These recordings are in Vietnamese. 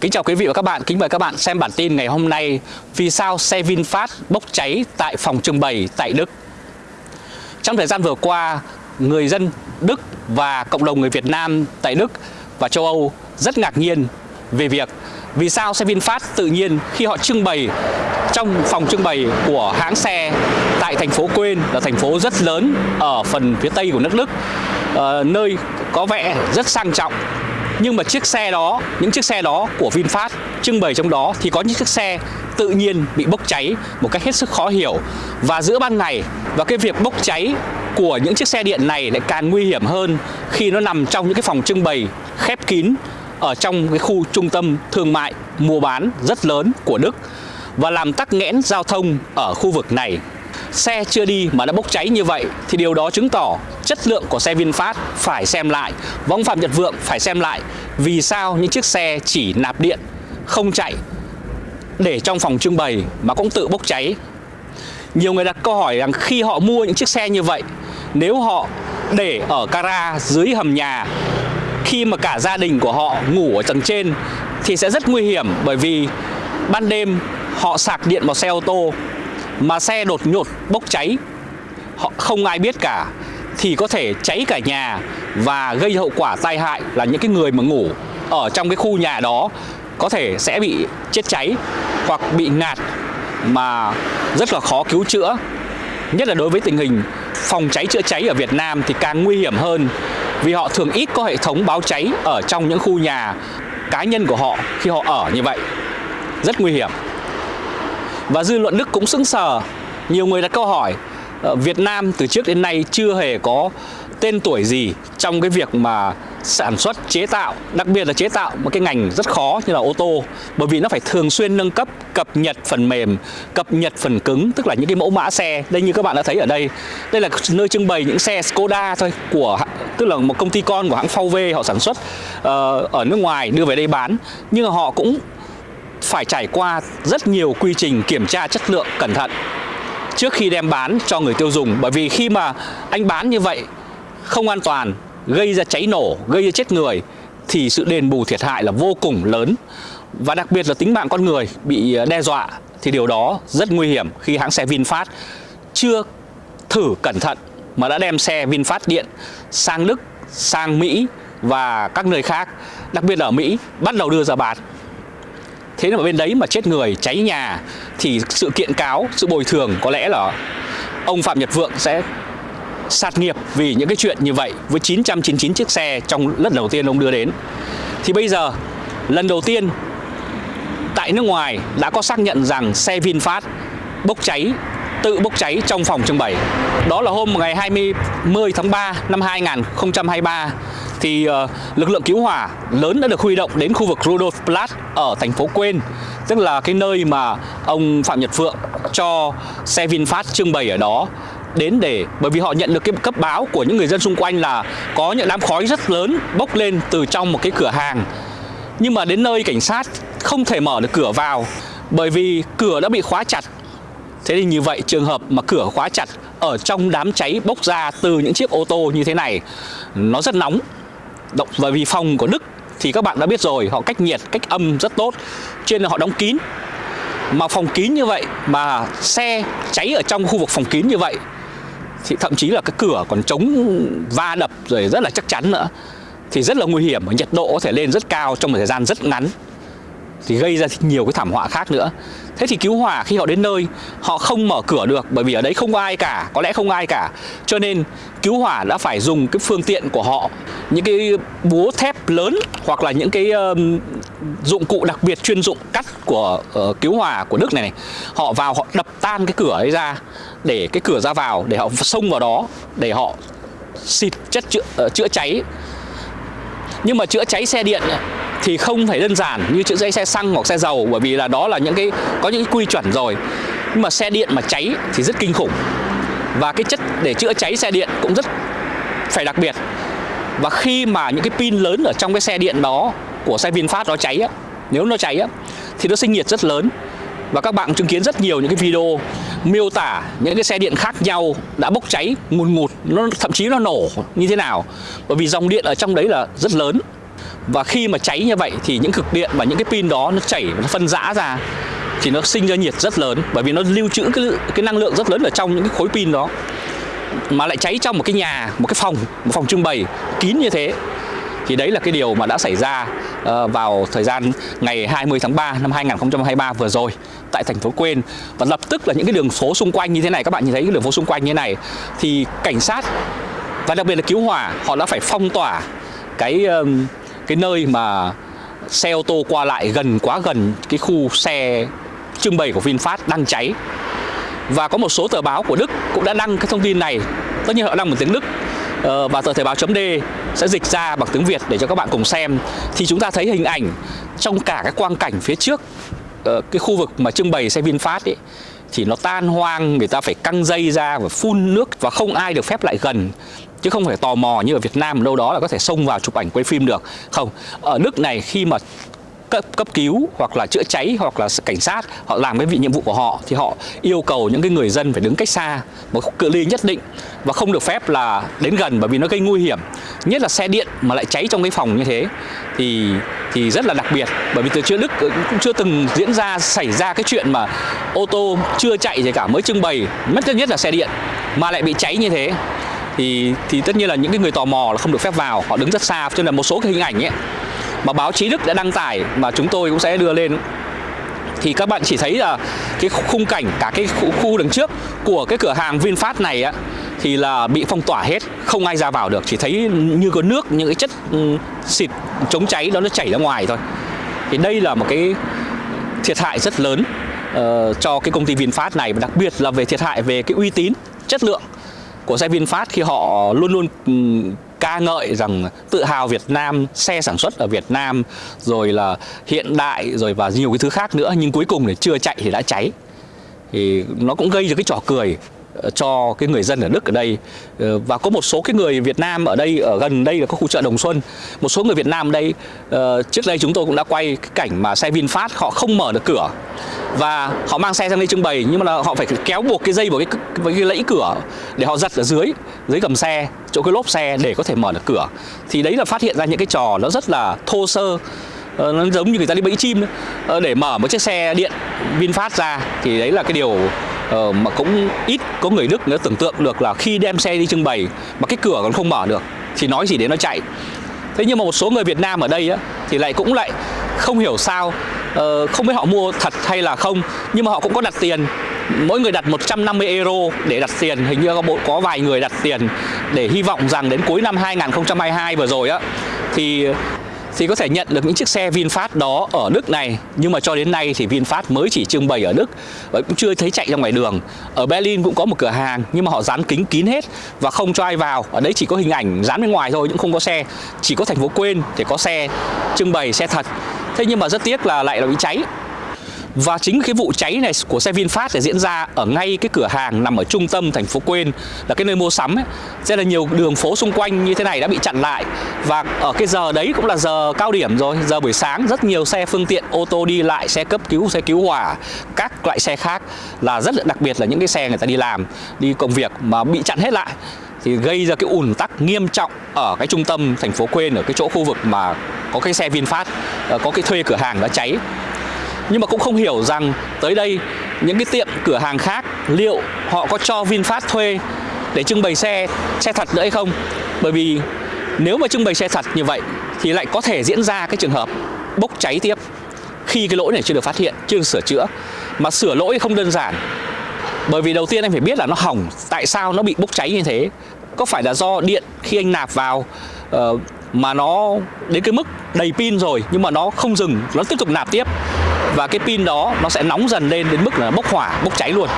Kính chào quý vị và các bạn, kính mời các bạn xem bản tin ngày hôm nay Vì sao xe VinFast bốc cháy tại phòng trưng bày tại Đức. Trong thời gian vừa qua, người dân Đức và cộng đồng người Việt Nam tại Đức và châu Âu rất ngạc nhiên về việc vì sao xe VinFast tự nhiên khi họ trưng bày trong phòng trưng bày của hãng xe tại thành phố Quên là thành phố rất lớn ở phần phía tây của nước Đức ờ, nơi có vẻ rất sang trọng nhưng mà chiếc xe đó, những chiếc xe đó của VinFast trưng bày trong đó thì có những chiếc xe tự nhiên bị bốc cháy một cách hết sức khó hiểu và giữa ban ngày và cái việc bốc cháy của những chiếc xe điện này lại càng nguy hiểm hơn khi nó nằm trong những cái phòng trưng bày khép kín ở trong cái khu trung tâm thương mại mua bán rất lớn của Đức và làm tắc nghẽn giao thông ở khu vực này. Xe chưa đi mà đã bốc cháy như vậy thì điều đó chứng tỏ chất lượng của xe VinFast phải xem lại. Và ông Phạm Nhật Vượng phải xem lại vì sao những chiếc xe chỉ nạp điện, không chạy để trong phòng trưng bày mà cũng tự bốc cháy. Nhiều người đặt câu hỏi rằng khi họ mua những chiếc xe như vậy, nếu họ để ở gara dưới hầm nhà, khi mà cả gia đình của họ ngủ ở tầng trên thì sẽ rất nguy hiểm bởi vì ban đêm họ sạc điện vào xe ô tô mà xe đột nhột bốc cháy. Họ không ai biết cả thì có thể cháy cả nhà và gây hậu quả tai hại là những cái người mà ngủ ở trong cái khu nhà đó có thể sẽ bị chết cháy hoặc bị ngạt mà rất là khó cứu chữa. Nhất là đối với tình hình phòng cháy chữa cháy ở Việt Nam thì càng nguy hiểm hơn vì họ thường ít có hệ thống báo cháy ở trong những khu nhà cá nhân của họ khi họ ở như vậy. Rất nguy hiểm. Và dư luận Đức cũng sững sờ. Nhiều người đặt câu hỏi Ờ, Việt Nam từ trước đến nay chưa hề có tên tuổi gì trong cái việc mà sản xuất chế tạo đặc biệt là chế tạo một cái ngành rất khó như là ô tô. Bởi vì nó phải thường xuyên nâng cấp cập nhật phần mềm cập nhật phần cứng tức là những cái mẫu mã xe. Đây như các bạn đã thấy ở đây đây là nơi trưng bày những xe Skoda thôi của tức là một công ty con của hãng VW họ sản xuất uh, ở nước ngoài đưa về đây bán. Nhưng mà họ cũng phải trải qua rất nhiều quy trình kiểm tra chất lượng cẩn thận trước khi đem bán cho người tiêu dùng bởi vì khi mà anh bán như vậy không an toàn gây ra cháy nổ gây ra chết người thì sự đền bù thiệt hại là vô cùng lớn và đặc biệt là tính mạng con người bị ờ, đe dọa thì điều đó rất nguy hiểm khi hãng xe VinFast chưa thử cẩn thận mà đã đem xe VinFast điện sang Đức, sang Mỹ và các nơi khác, đặc biệt là ở Mỹ bắt đầu đưa ra bán. Thế mà bên đấy mà chết người, cháy nhà thì sự kiện cáo, sự bồi thường có lẽ là ông Phạm Nhật Vượng sẽ sạt nghiệp vì những cái chuyện như vậy với 999 chiếc xe trong lần đầu tiên ông đưa đến. Thì bây giờ lần đầu tiên tại nước ngoài đã có xác nhận rằng xe VinFast bốc cháy tự bốc cháy trong phòng trưng bày. Đó là hôm ngày 20 tháng 3 năm 2023 thì uh, lực lượng cứu hỏa lớn đã được huy động đến khu vực Rudolf Platz ở thành phố Quên tức là cái nơi mà ông Phạm Nhật Phượng cho xe VinFast trưng bày ở đó. Đến để bởi vì họ nhận được cái cấp báo của những người dân xung quanh là có những đám khói rất lớn bốc lên từ trong một cái cửa hàng. Nhưng mà đến nơi cảnh sát không thể mở được cửa vào bởi vì cửa đã bị khóa chặt. Thế thì như vậy trường hợp mà cửa khóa chặt ở trong đám cháy bốc ra từ những chiếc ô tô như thế này nó rất nóng động và vì phòng của Đức thì các bạn đã biết rồi, họ cách nhiệt, cách âm rất tốt. Cho nên là họ đóng kín. Mà phòng kín như vậy, mà xe cháy ở trong khu vực phòng kín như vậy, thì thậm chí là cái cửa còn chống va đập rồi rất là chắc chắn nữa. Thì rất là nguy hiểm và nhiệt độ có thể lên rất cao trong một thời gian rất ngắn thì gây ra nhiều cái thảm họa khác nữa. Thế thì cứu hỏa khi họ đến nơi họ không mở cửa được bởi vì ở đấy không có ai cả có lẽ không ai cả. Cho nên cứu hỏa đã phải dùng cái phương tiện của họ những cái búa thép lớn hoặc là những cái um, dụng cụ đặc biệt chuyên dụng cắt của uh, cứu hỏa của Đức này, này họ vào họ đập tan cái cửa ấy ra để cái cửa ra vào để họ xông vào đó để họ xịt chất chữa, uh, chữa cháy nhưng mà chữa cháy xe điện thì không phải đơn giản như chữa cháy xe xăng hoặc xe dầu bởi vì là đó là những cái có những cái quy chuẩn rồi. Nhưng mà xe điện mà cháy thì rất kinh khủng. Và cái chất để chữa cháy xe điện cũng rất phải đặc biệt. Và khi mà những cái pin lớn ở trong cái xe điện đó của xe VinFast nó cháy á, nếu nó cháy á, thì nó sinh nhiệt rất lớn. Và các bạn chứng kiến rất nhiều những cái video miêu tả những cái xe điện khác nhau đã bốc cháy, ngùn ngụt, nó thậm chí nó nổ như thế nào. Bởi vì dòng điện ở trong đấy là rất lớn. Và khi mà cháy như vậy thì những cực điện và những cái pin đó nó chảy, nó phân rã ra thì nó sinh ra nhiệt rất lớn. Bởi vì nó lưu trữ cái cái năng lượng rất lớn ở trong những cái khối pin đó. Mà lại cháy trong một cái nhà, một cái phòng, một phòng trưng bày kín như thế thì đấy là cái điều mà đã xảy ra ờ, vào thời gian ngày 20 tháng 3 năm 2023 vừa rồi tại thành phố Quên và lập tức là những cái đường phố xung quanh như thế này, các bạn nhìn thấy cái đường phố xung quanh như thế này, thì cảnh sát và đặc biệt là cứu hỏa, họ đã phải phong tỏa cái cái nơi mà xe ô tô qua lại gần, quá gần cái khu xe trưng bày của VinFast đang cháy. Và có một số tờ báo của Đức cũng đã đăng cái thông tin này. Tất nhiên họ đăng một tiếng Đức Ờ, và tờ thời báo chấm D sẽ dịch ra bằng tiếng Việt để cho các bạn cùng xem. Thì chúng ta thấy hình ảnh trong cả cái quang cảnh phía trước ờ, cái khu vực mà trưng bày xe VinFast ấy, thì nó tan hoang, người ta phải căng dây ra và phun nước và không ai được phép lại gần. Chứ không phải tò mò như ở Việt Nam, đâu đó là có thể xông vào chụp ảnh quay phim được. Không, ở Đức này khi mà cấp cấp cứu hoặc là chữa cháy hoặc là cảnh sát, họ làm cái vị nhiệm vụ của họ thì họ yêu cầu những cái người dân phải đứng cách xa một cự ly nhất định và không được phép là đến gần bởi vì nó gây nguy hiểm. Nhất là xe điện mà lại cháy trong cái phòng như thế thì thì rất là đặc biệt bởi vì từ trước Đức ừ, cũng chưa từng diễn ra, xảy ra cái chuyện mà ô tô chưa chạy gì cả, mới trưng bày, mất nhất là xe điện mà lại bị cháy như thế thì thì tất nhiên là những cái người tò mò là không được phép vào, họ đứng rất xa. Cho nên là một số cái hình ảnh ấy mà báo chí Đức đã đăng tải mà chúng tôi cũng sẽ đưa lên thì các bạn chỉ thấy là cái khung cảnh cả cái khu, khu đằng trước của cái cửa hàng VinFast này á thì là bị phong tỏa hết, không ai ra vào được, chỉ thấy như có nước những cái chất ừ, xịt chống cháy đó nó chảy ra ngoài thôi. Thì đây là một cái thiệt hại rất lớn uh, cho cái công ty VinFast này và đặc biệt là về thiệt hại về cái uy tín, chất lượng của xe VinFast khi họ luôn luôn ừ, ca ngợi rằng tự hào Việt Nam, xe sản xuất ở Việt Nam, rồi là hiện đại, rồi và nhiều cái thứ khác nữa nhưng cuối cùng thì chưa chạy thì đã cháy. Thì nó cũng gây ra cái trò cười cho cái người dân ở Đức ở đây. Ờ, và có một số cái người Việt Nam ở đây, ở gần đây là có khu chợ Đồng Xuân. Một số người Việt Nam ở đây ờ, trước đây chúng tôi cũng đã quay cái cảnh mà xe VinFast họ không mở được cửa. Và họ mang xe sang đây trưng bày, nhưng mà là họ phải kéo buộc cái dây vào cái vào cái lẫy cửa để họ giật ở dưới dưới gầm xe, chỗ cái lốp xe để có thể mở được cửa. Thì đấy là phát hiện ra những cái trò nó rất là thô sơ ờ, nó giống như người ta đi bẫy chim để mở một chiếc xe điện VinFast ra thì đấy là cái điều ờ, mà cũng ít có người Đức nữa tưởng tượng được là khi đem xe đi trưng bày mà cái cửa còn không mở được thì nói gì đến nó chạy. Thế nhưng mà một số người Việt Nam ở đây á, thì lại cũng lại không hiểu sao uh, không biết họ mua thật hay là không nhưng mà họ cũng có đặt tiền. Mỗi người đặt 150 euro để đặt tiền hình như có bộ có vài người đặt tiền để hy vọng rằng đến cuối năm 2022 vừa rồi á thì thì có thể nhận được những chiếc xe VinFast đó ở Đức này. Nhưng mà cho đến nay thì VinFast mới chỉ trưng bày ở Đức. Và cũng chưa thấy chạy ra ngoài đường. Ở Berlin cũng có một cửa hàng, nhưng mà họ dán kính kín hết và không cho ai vào. Ở đấy chỉ có hình ảnh dán bên ngoài thôi, nhưng không có xe. Chỉ có thành phố quên thì có xe trưng bày xe thật. Thế nhưng mà rất tiếc là lại là bị cháy và chính cái vụ cháy này của xe VinFast sẽ diễn ra ở ngay cái cửa hàng nằm ở trung tâm thành phố Quên là cái nơi mua sắm ấy. Rất là nhiều đường phố xung quanh như thế này đã bị chặn lại. Và ở cái giờ đấy cũng là giờ cao điểm rồi, giờ buổi sáng rất nhiều xe phương tiện ô tô đi lại, xe cấp cứu, xe cứu hỏa, các loại xe khác là rất là đặc biệt là những cái xe người ta đi làm, đi công việc mà bị chặn hết lại. Thì gây ra cái ùn tắc nghiêm trọng ở cái trung tâm thành phố Quên ở cái chỗ khu vực mà có cái xe VinFast ờ, có cái thuê cửa hàng đã cháy nhưng mà cũng không hiểu rằng tới đây những cái tiệm cửa hàng khác liệu họ có cho VinFast thuê để trưng bày xe xe thật nữa hay không? Bởi vì nếu mà trưng bày xe thật như vậy thì lại có thể diễn ra cái trường hợp bốc cháy tiếp khi cái lỗi này chưa được phát hiện chưa được sửa chữa. Mà sửa lỗi không đơn giản bởi vì đầu tiên anh phải biết là nó hỏng tại sao nó bị bốc cháy như thế? Có phải là do điện khi anh nạp vào uh, mà nó đến cái mức đầy pin rồi nhưng mà nó không dừng nó tiếp tục nạp tiếp? Và cái pin đó nó sẽ nóng dần lên đến mức là bốc hỏa, bốc cháy luôn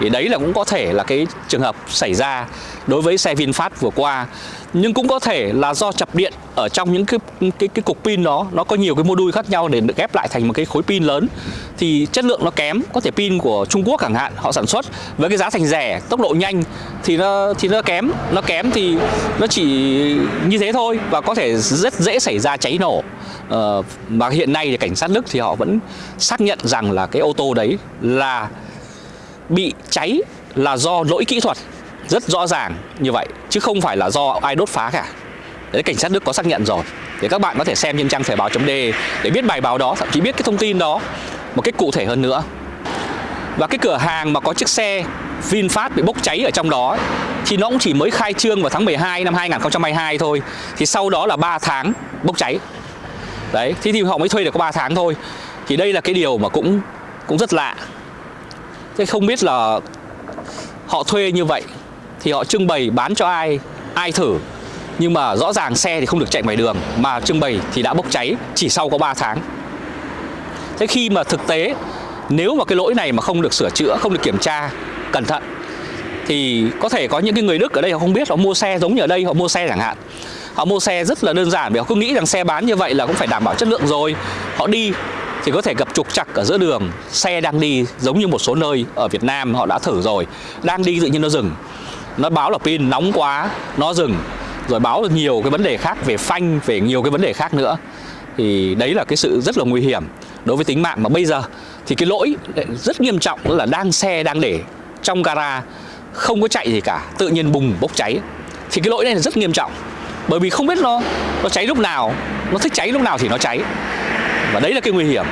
thì đấy là cũng có thể là cái trường hợp xảy ra đối với xe VinFast vừa qua. Nhưng cũng có thể là do chập điện ở trong những cái cái cái cục pin đó nó có nhiều cái mô đun khác nhau để được ghép lại thành một cái khối pin lớn. Thì chất lượng nó kém có thể pin của Trung Quốc chẳng hạn họ sản xuất với cái giá thành rẻ tốc độ nhanh thì nó thì nó kém. Nó kém thì nó chỉ như thế thôi và có thể rất dễ xảy ra cháy nổ. Ờ, hiện nay thì cảnh sát Đức thì họ vẫn xác nhận rằng là cái ô tô đấy là bị cháy là do lỗi kỹ thuật. Rất rõ ràng như vậy chứ không phải là do ai đốt phá cả. Đấy, cảnh sát Đức có xác nhận rồi. Để các bạn có thể xem trên trang thời báo chấm để biết bài báo đó thậm chí biết cái thông tin đó một cách cụ thể hơn nữa. Và cái cửa hàng mà có chiếc xe VinFast bị bốc cháy ở trong đó ấy, thì nó cũng chỉ mới khai trương vào tháng 12 năm 2022 thôi. Thì sau đó là 3 tháng bốc cháy. Đấy thì, thì họ mới thuê được có 3 tháng thôi. Thì đây là cái điều mà cũng cũng rất lạ thế không biết là họ thuê như vậy thì họ trưng bày bán cho ai ai thử. Nhưng mà rõ ràng xe thì không được chạy ngoài đường, mà trưng bày thì đã bốc cháy chỉ sau có 3 tháng. Thế khi mà thực tế, nếu mà cái lỗi này mà không được sửa chữa, không được kiểm tra cẩn thận, thì có thể có những cái người Đức ở đây họ không biết, họ mua xe giống như ở đây, họ mua xe chẳng hạn. Họ mua xe rất là đơn giản vì họ cứ nghĩ rằng xe bán như vậy là cũng phải đảm bảo chất lượng rồi. Họ đi thì có thể gặp trục trặc ở giữa đường. Xe đang đi giống như một số nơi ở Việt Nam, họ đã thử rồi. Đang đi tự nhiên nó dừng. Nó báo là pin nóng quá, nó dừng. Rồi báo là nhiều cái vấn đề khác về phanh, về nhiều cái vấn đề khác nữa. Thì đấy là cái sự rất là nguy hiểm đối với tính mạng. Mà bây giờ thì cái lỗi rất nghiêm trọng là đang xe đang để trong gara, không có chạy gì cả, tự nhiên bùng bốc cháy. Thì cái lỗi này là rất nghiêm trọng. Bởi vì không biết nó nó cháy lúc nào, nó thích cháy lúc nào thì nó cháy và đấy là cái nguy hiểm.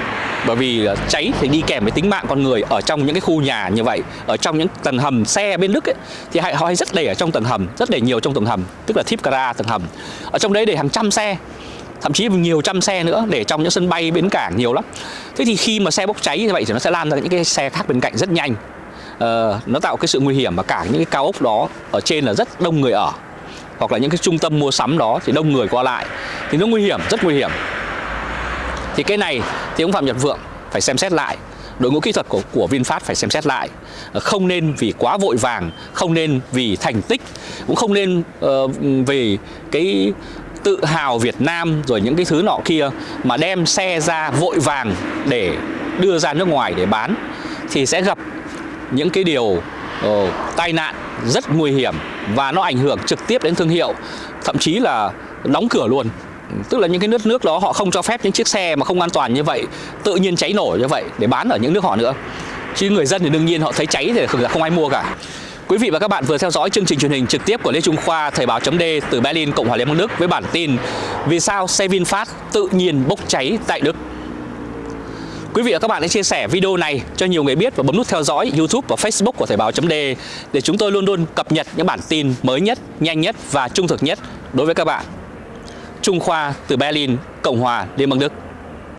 Bởi vì cháy thì đi kèm với tính mạng con người ở trong những cái khu nhà như vậy ở trong những tầng hầm xe bên Đức ấy, thì họ hay rất để ở trong tầng hầm rất để nhiều trong tầng hầm tức là thiếp gara tầng hầm. Ở trong đấy để hàng trăm xe thậm chí nhiều trăm xe nữa để trong những sân bay bến cảng nhiều lắm. Thế thì khi mà xe bốc cháy như vậy thì nó sẽ lan ra những cái xe khác bên cạnh rất nhanh. Ờ, nó tạo cái sự nguy hiểm mà cả những cái cao ốc đó ở trên là rất đông người ở hoặc là những cái trung tâm mua sắm đó thì đông người qua lại. Thì nó nguy hiểm rất nguy hiểm thì cái này thì ông Phạm Nhật Vượng phải xem xét lại. Đội ngũ kỹ thuật của, của VinFast phải xem xét lại. Ờ, không nên vì quá vội vàng không nên vì thành tích cũng không nên ờ, uh, vì cái tự hào Việt Nam rồi những cái thứ nọ kia mà đem xe ra vội vàng để đưa ra nước ngoài để bán thì sẽ gặp những cái điều uh, tai nạn rất nguy hiểm và nó ảnh hưởng trực tiếp đến thương hiệu thậm chí là đóng cửa luôn tức là những cái nước nước đó họ không cho phép những chiếc xe mà không an toàn như vậy tự nhiên cháy nổ như vậy để bán ở những nước họ nữa. Chứ người dân thì đương nhiên họ thấy cháy thì không ai mua cả. Quý vị và các bạn vừa theo dõi chương trình truyền hình trực tiếp của Lê Trung Khoa Thời báo chấm từ Berlin, Cộng hòa Liên bang Đức với bản tin Vì sao xe VinFast tự nhiên bốc cháy tại Đức? Quý vị và các bạn hãy chia sẻ video này cho nhiều người biết và bấm nút theo dõi YouTube và Facebook của Thời báo chấm để chúng tôi luôn luôn cập nhật những bản tin mới nhất, nhanh nhất và trung thực nhất đối với các bạn. Trung Khoa từ Berlin, Cộng hòa Liên bang Đức.